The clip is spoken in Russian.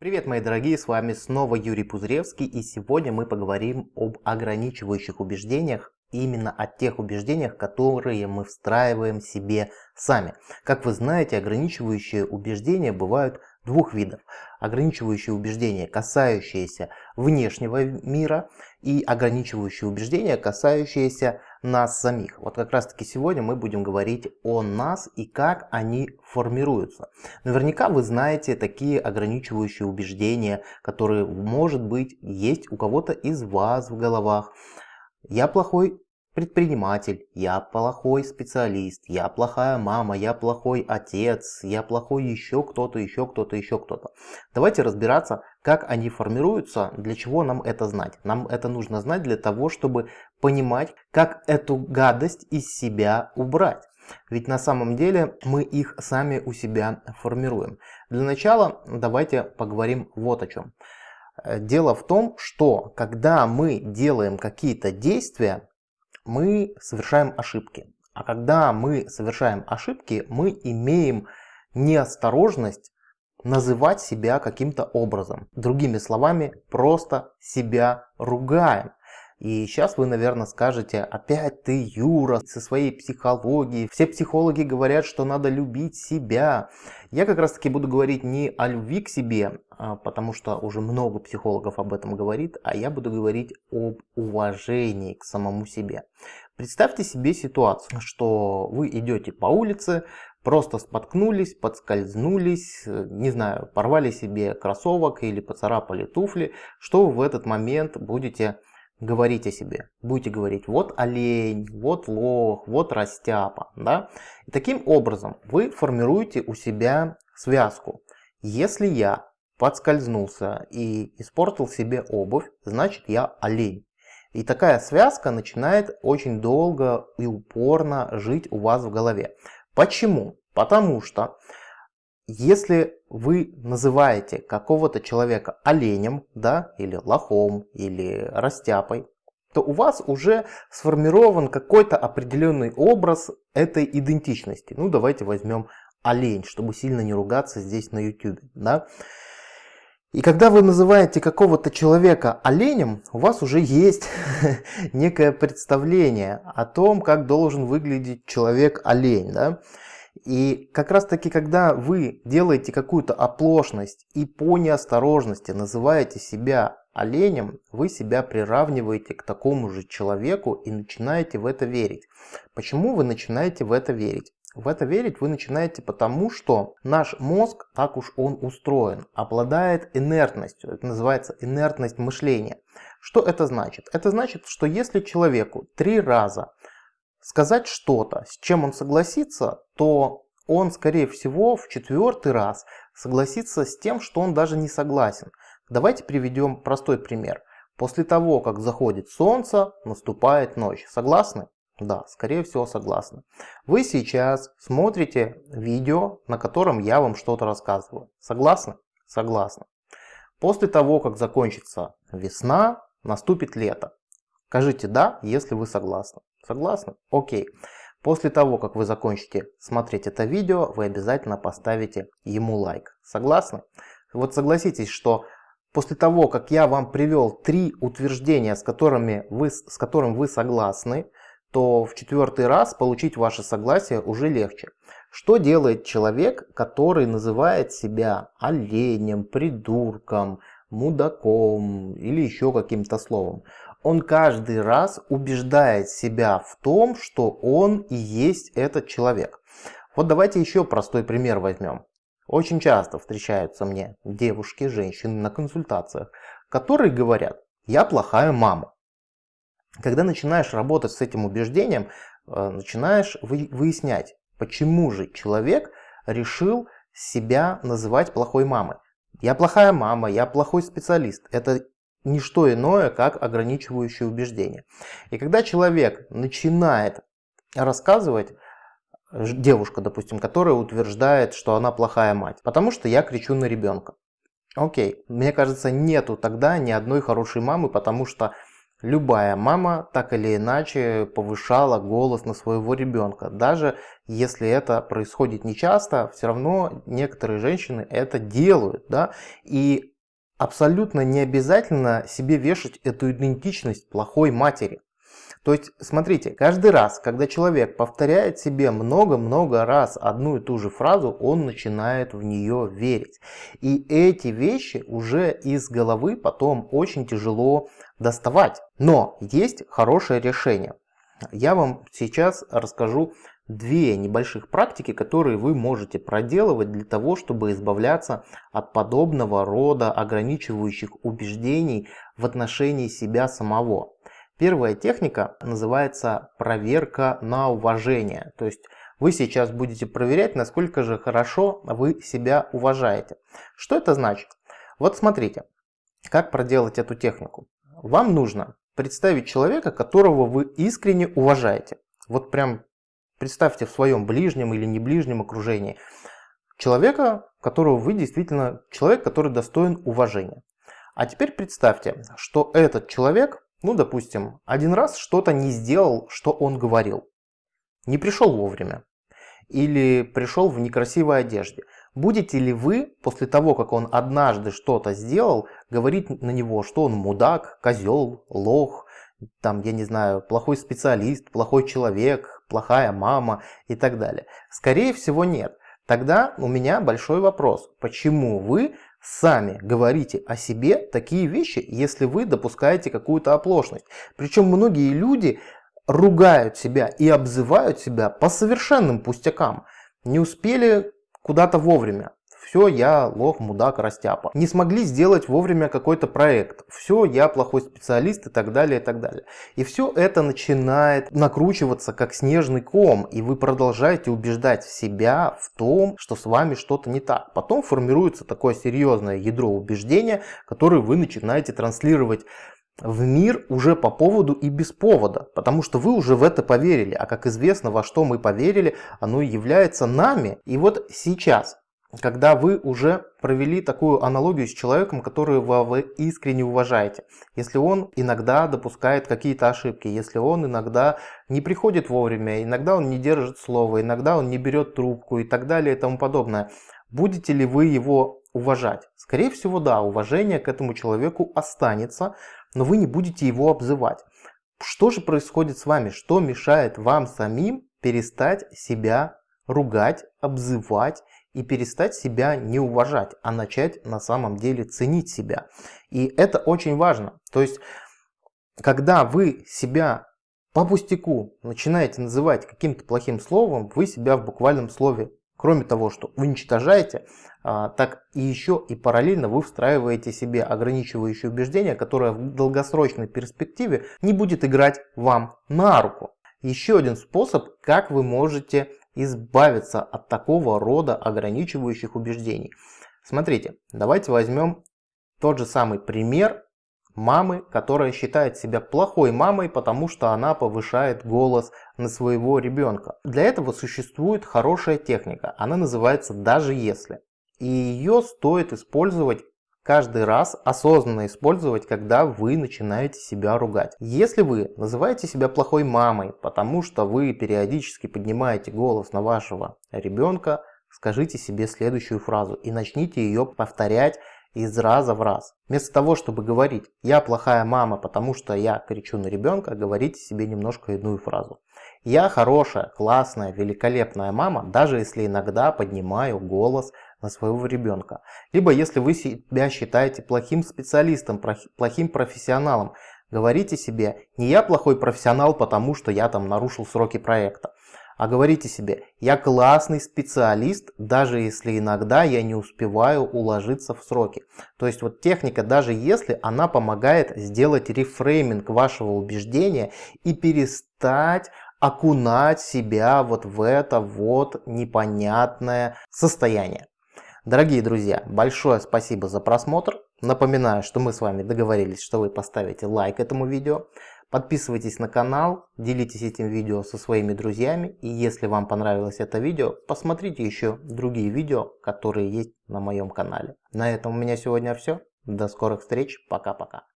Привет, мои дорогие, с вами снова Юрий Пузревский, и сегодня мы поговорим об ограничивающих убеждениях, именно о тех убеждениях, которые мы встраиваем себе сами. Как вы знаете, ограничивающие убеждения бывают двух видов. Ограничивающие убеждения, касающиеся внешнего мира, и ограничивающие убеждения, касающиеся нас самих. Вот как раз таки сегодня мы будем говорить о нас и как они формируются. Наверняка вы знаете такие ограничивающие убеждения, которые, может быть, есть у кого-то из вас в головах. Я плохой предприниматель, я плохой специалист, я плохая мама, я плохой отец, я плохой еще кто-то, еще кто-то, еще кто-то. Давайте разбираться, как они формируются, для чего нам это знать. Нам это нужно знать для того, чтобы понимать, как эту гадость из себя убрать. Ведь на самом деле мы их сами у себя формируем. Для начала давайте поговорим вот о чем. Дело в том, что когда мы делаем какие-то действия, мы совершаем ошибки. А когда мы совершаем ошибки, мы имеем неосторожность называть себя каким-то образом. Другими словами, просто себя ругаем. И сейчас вы, наверное, скажете, опять ты, Юра, со своей психологией. Все психологи говорят, что надо любить себя. Я как раз таки буду говорить не о любви к себе, а, потому что уже много психологов об этом говорит, а я буду говорить об уважении к самому себе. Представьте себе ситуацию, что вы идете по улице, просто споткнулись, подскользнулись, не знаю, порвали себе кроссовок или поцарапали туфли, что вы в этот момент будете говорить о себе. Будете говорить, вот олень, вот лох, вот растяпа. Да? И таким образом вы формируете у себя связку. Если я подскользнулся и испортил себе обувь, значит я олень. И такая связка начинает очень долго и упорно жить у вас в голове. Почему? Потому что если вы называете какого-то человека оленем, да, или лохом, или растяпой, то у вас уже сформирован какой-то определенный образ этой идентичности. Ну, давайте возьмем олень, чтобы сильно не ругаться здесь на YouTube. Да? И когда вы называете какого-то человека оленем, у вас уже есть некое представление о том, как должен выглядеть человек-олень. Да? И как раз таки, когда вы делаете какую-то оплошность и по неосторожности называете себя оленем, вы себя приравниваете к такому же человеку и начинаете в это верить. Почему вы начинаете в это верить? В это верить вы начинаете потому, что наш мозг, так уж он устроен, обладает инертностью. Это называется инертность мышления. Что это значит? Это значит, что если человеку три раза сказать что-то, с чем он согласится, то он, скорее всего, в четвертый раз согласится с тем, что он даже не согласен. Давайте приведем простой пример. После того, как заходит солнце, наступает ночь. Согласны? Да, скорее всего согласны. Вы сейчас смотрите видео, на котором я вам что-то рассказываю. Согласны? Согласны. После того, как закончится весна, наступит лето. Скажите «да», если вы согласны. Согласны? Окей. После того, как вы закончите смотреть это видео, вы обязательно поставите ему лайк. Согласны? Вот согласитесь, что после того, как я вам привел три утверждения, с которыми вы, с которым вы согласны, то в четвертый раз получить ваше согласие уже легче. Что делает человек, который называет себя оленем, придурком, мудаком или еще каким-то словом? Он каждый раз убеждает себя в том, что он и есть этот человек. Вот давайте еще простой пример возьмем. Очень часто встречаются мне девушки, женщины на консультациях, которые говорят, я плохая мама. Когда начинаешь работать с этим убеждением, э, начинаешь выяснять, почему же человек решил себя называть плохой мамой. Я плохая мама, я плохой специалист. Это не что иное, как ограничивающее убеждение. И когда человек начинает рассказывать, девушка, допустим, которая утверждает, что она плохая мать, потому что я кричу на ребенка. Окей, мне кажется, нету тогда ни одной хорошей мамы, потому что Любая мама так или иначе повышала голос на своего ребенка. Даже если это происходит нечасто, все равно некоторые женщины это делают. Да? И абсолютно не обязательно себе вешать эту идентичность плохой матери. То есть, смотрите, каждый раз, когда человек повторяет себе много-много раз одну и ту же фразу, он начинает в нее верить. И эти вещи уже из головы потом очень тяжело доставать. Но есть хорошее решение. Я вам сейчас расскажу две небольших практики, которые вы можете проделывать для того, чтобы избавляться от подобного рода ограничивающих убеждений в отношении себя самого. Первая техника называется проверка на уважение. То есть вы сейчас будете проверять, насколько же хорошо вы себя уважаете. Что это значит? Вот смотрите, как проделать эту технику. Вам нужно представить человека, которого вы искренне уважаете. Вот прям представьте в своем ближнем или не ближнем окружении человека, которого вы действительно, человек, который достоин уважения. А теперь представьте, что этот человек ну, допустим, один раз что-то не сделал, что он говорил. Не пришел вовремя. Или пришел в некрасивой одежде. Будете ли вы, после того, как он однажды что-то сделал, говорить на него, что он мудак, козел, лох, там, я не знаю, плохой специалист, плохой человек, плохая мама и так далее? Скорее всего нет. Тогда у меня большой вопрос. Почему вы сами говорите о себе такие вещи, если вы допускаете какую-то оплошность. Причем многие люди ругают себя и обзывают себя по совершенным пустякам. Не успели куда-то вовремя все, я лох, мудак, растяпа. Не смогли сделать вовремя какой-то проект, все, я плохой специалист и так далее, и так далее. И все это начинает накручиваться как снежный ком, и вы продолжаете убеждать себя в том, что с вами что-то не так. Потом формируется такое серьезное ядро убеждения, которое вы начинаете транслировать в мир уже по поводу и без повода, потому что вы уже в это поверили, а как известно, во что мы поверили, оно является нами. И вот сейчас когда вы уже провели такую аналогию с человеком, которого вы искренне уважаете. Если он иногда допускает какие-то ошибки, если он иногда не приходит вовремя, иногда он не держит слово, иногда он не берет трубку и так далее и тому подобное. Будете ли вы его уважать? Скорее всего, да, уважение к этому человеку останется, но вы не будете его обзывать. Что же происходит с вами? Что мешает вам самим перестать себя ругать, обзывать и перестать себя не уважать, а начать на самом деле ценить себя. И это очень важно. То есть, когда вы себя по пустяку начинаете называть каким-то плохим словом, вы себя в буквальном слове, кроме того, что уничтожаете, а, так и еще и параллельно вы встраиваете себе ограничивающее убеждение, которое в долгосрочной перспективе не будет играть вам на руку. Еще один способ, как вы можете избавиться от такого рода ограничивающих убеждений. Смотрите, давайте возьмем тот же самый пример мамы, которая считает себя плохой мамой, потому что она повышает голос на своего ребенка. Для этого существует хорошая техника, она называется «даже если». И ее стоит использовать каждый раз осознанно использовать, когда вы начинаете себя ругать. Если вы называете себя плохой мамой, потому что вы периодически поднимаете голос на вашего ребенка, скажите себе следующую фразу и начните ее повторять из раза в раз. Вместо того, чтобы говорить «я плохая мама, потому что я кричу на ребенка», говорите себе немножко иную фразу. «Я хорошая, классная, великолепная мама, даже если иногда поднимаю голос на своего ребенка. Либо если вы себя считаете плохим специалистом, плохим профессионалом, говорите себе, не я плохой профессионал, потому что я там нарушил сроки проекта, а говорите себе, я классный специалист, даже если иногда я не успеваю уложиться в сроки. То есть вот техника, даже если она помогает сделать рефрейминг вашего убеждения и перестать окунать себя вот в это вот непонятное состояние. Дорогие друзья, большое спасибо за просмотр. Напоминаю, что мы с вами договорились, что вы поставите лайк этому видео. Подписывайтесь на канал, делитесь этим видео со своими друзьями. И если вам понравилось это видео, посмотрите еще другие видео, которые есть на моем канале. На этом у меня сегодня все. До скорых встреч. Пока-пока.